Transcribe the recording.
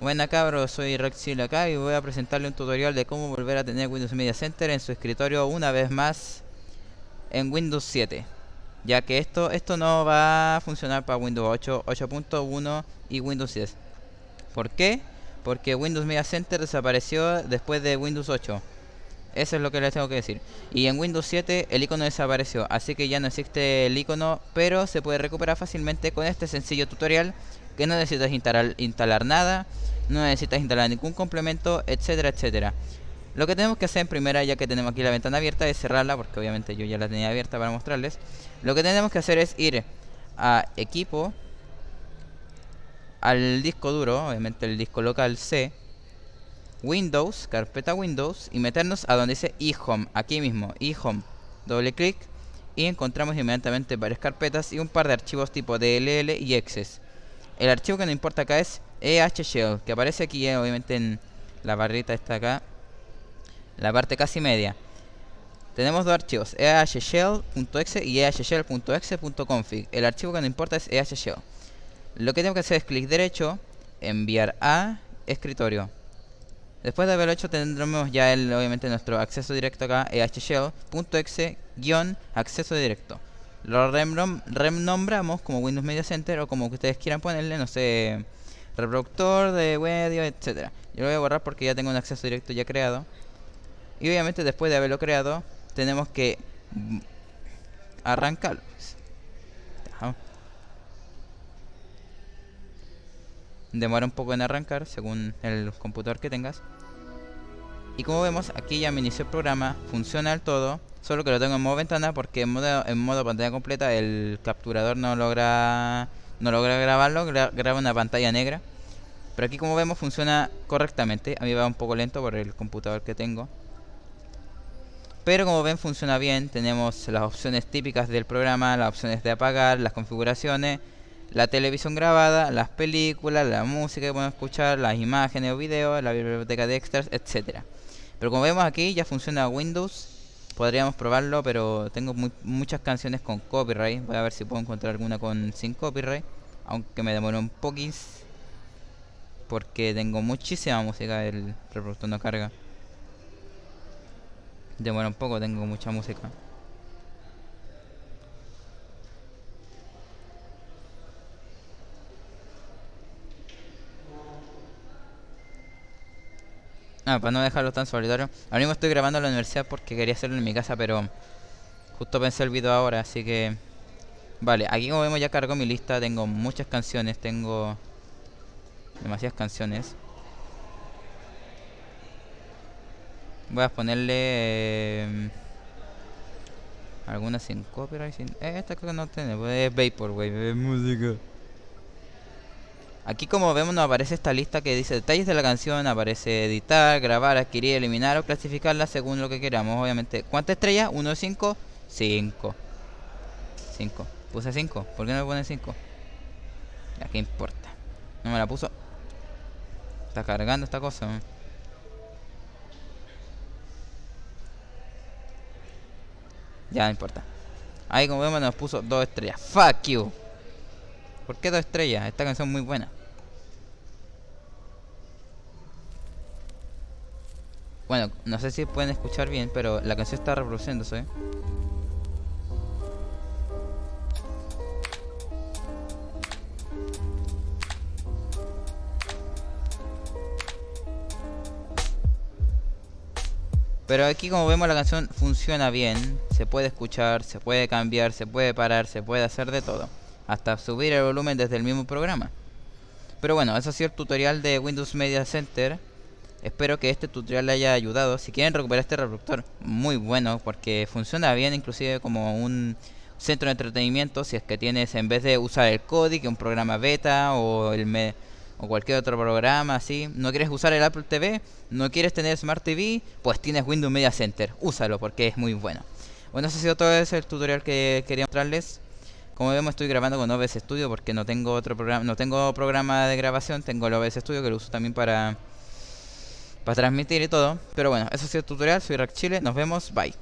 Buena cabros, soy Rexil acá y voy a presentarle un tutorial de cómo volver a tener Windows Media Center en su escritorio una vez más en Windows 7 ya que esto esto no va a funcionar para Windows 8, 8.1 y Windows 10 ¿por qué? porque Windows Media Center desapareció después de Windows 8 eso es lo que les tengo que decir y en Windows 7 el icono desapareció así que ya no existe el icono pero se puede recuperar fácilmente con este sencillo tutorial que no necesitas instalar, nada, no necesitas instalar ningún complemento, etcétera, etcétera. Lo que tenemos que hacer en primera, ya que tenemos aquí la ventana abierta, es cerrarla, porque obviamente yo ya la tenía abierta para mostrarles. Lo que tenemos que hacer es ir a equipo, al disco duro, obviamente el disco local C, Windows, carpeta Windows, y meternos a donde dice eHome, aquí mismo, eHome. Doble clic y encontramos inmediatamente varias carpetas y un par de archivos tipo DLL y Access. El archivo que nos importa acá es ehshell, que aparece aquí eh, obviamente en la barrita esta acá, la parte casi media. Tenemos dos archivos, ehshell.exe y ehshell.exe.config. El archivo que nos importa es ehshell. Lo que tengo que hacer es clic derecho, enviar a escritorio. Después de haberlo hecho tendremos ya el, obviamente nuestro acceso directo acá, ehshell.exe-acceso directo lo renombramos como Windows Media Center o como ustedes quieran ponerle, no sé, reproductor de medio, etcétera. Yo lo voy a borrar porque ya tengo un acceso directo ya creado. Y obviamente después de haberlo creado, tenemos que arrancarlo. Demora un poco en arrancar según el computador que tengas. Y como vemos, aquí ya me inició el programa, funciona el todo. Solo que lo tengo en modo ventana porque en modo, pantalla completa el capturador no logra no logra grabarlo, graba una pantalla negra. Pero aquí como vemos funciona correctamente. A mí va un poco lento por el computador que tengo. Pero como ven funciona bien. Tenemos las opciones típicas del programa, las opciones de apagar, las configuraciones, la televisión grabada, las películas, la música que podemos escuchar, las imágenes o videos, la biblioteca de extras, etcétera. Pero como vemos aquí ya funciona Windows Podríamos probarlo, pero tengo muchas canciones con copyright. Voy a ver si puedo encontrar alguna con sin copyright. Aunque me demoró un poquis. Porque tengo muchísima música, el reproductor no carga. Demora un poco, tengo mucha música. Ah, para no dejarlo tan solitario. Ahora mismo estoy grabando en la universidad porque quería hacerlo en mi casa, pero justo pensé el video ahora, así que... Vale, aquí como vemos ya cargo mi lista, tengo muchas canciones, tengo demasiadas canciones. Voy a ponerle eh, algunas sin copyright, sin... Eh, esta cosa no tiene, es Vaporwave, es música. Aquí como vemos nos aparece esta lista que dice detalles de la canción, aparece editar, grabar, adquirir, eliminar o clasificarla según lo que queramos, obviamente. ¿Cuántas estrellas? ¿1 de 5? 5. 5. Puse 5. ¿Por qué no me pone 5? Ya, ¿qué importa? No me la puso. Está cargando esta cosa. Ya, no importa. Ahí como vemos nos puso 2 estrellas. Fuck you. ¿Por qué 2 estrellas? Esta canción es muy buena. Bueno, no sé si pueden escuchar bien, pero la canción está reproduciéndose. Pero aquí como vemos la canción funciona bien, se puede escuchar, se puede cambiar, se puede parar, se puede hacer de todo. Hasta subir el volumen desde el mismo programa. Pero bueno, eso ha sido el tutorial de Windows Media Center. Espero que este tutorial le haya ayudado. Si quieren recuperar este reproductor, muy bueno, porque funciona bien inclusive como un centro de entretenimiento. Si es que tienes, en vez de usar el Kodi, un programa beta o el me o cualquier otro programa así, no quieres usar el Apple TV, no quieres tener Smart TV, pues tienes Windows Media Center. Úsalo porque es muy bueno. Bueno, eso ha sido todo ese el tutorial que quería mostrarles. Como vemos estoy grabando con OBS Studio porque no tengo otro programa, no tengo programa de grabación, tengo el OBS Studio que lo uso también para para transmitir y todo. Pero bueno, eso ha sido el tutorial. Soy Rack Chile. Nos vemos. Bye.